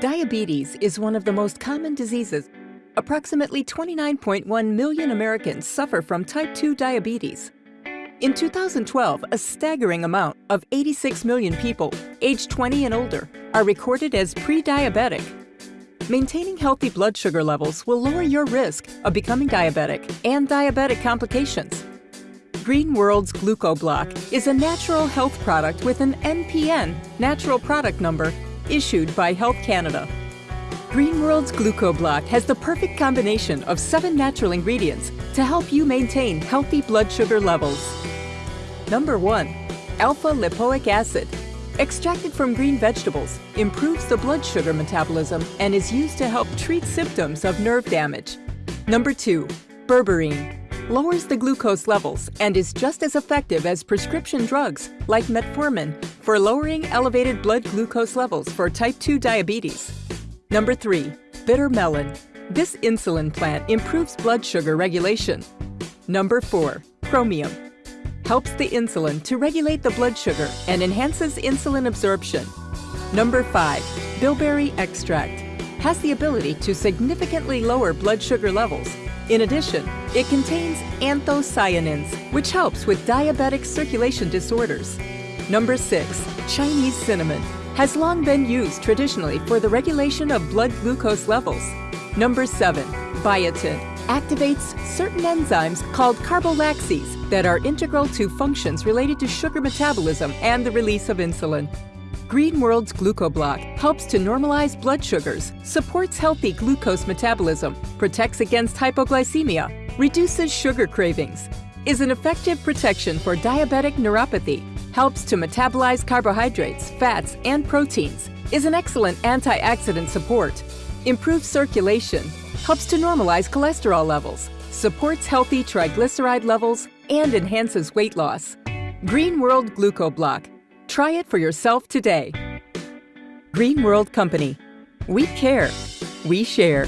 Diabetes is one of the most common diseases. Approximately 29.1 million Americans suffer from type 2 diabetes. In 2012, a staggering amount of 86 million people aged 20 and older are recorded as pre-diabetic. Maintaining healthy blood sugar levels will lower your risk of becoming diabetic and diabetic complications. Green World's GlucoBlock is a natural health product with an NPN, natural product number, issued by Health Canada. Green World's GlucoBlock has the perfect combination of seven natural ingredients to help you maintain healthy blood sugar levels. Number 1. Alpha lipoic acid. Extracted from green vegetables, improves the blood sugar metabolism and is used to help treat symptoms of nerve damage. Number 2. Berberine. Lowers the glucose levels and is just as effective as prescription drugs like metformin for lowering elevated blood glucose levels for type 2 diabetes. Number 3. Bitter melon. This insulin plant improves blood sugar regulation. Number 4. Chromium. Helps the insulin to regulate the blood sugar and enhances insulin absorption. Number 5. Bilberry extract. Has the ability to significantly lower blood sugar levels. In addition, it contains anthocyanins, which helps with diabetic circulation disorders. Number 6. Chinese cinnamon has long been used traditionally for the regulation of blood glucose levels. Number 7. Biotin activates certain enzymes called carboxylases that are integral to functions related to sugar metabolism and the release of insulin. Green World's GlucoBlock helps to normalize blood sugars, supports healthy glucose metabolism, protects against hypoglycemia, reduces sugar cravings, is an effective protection for diabetic neuropathy, helps to metabolize carbohydrates, fats, and proteins, is an excellent antioxidant support, improves circulation, helps to normalize cholesterol levels, supports healthy triglyceride levels, and enhances weight loss. Green World GlucoBlock. Try it for yourself today. Green World Company. We care. We share.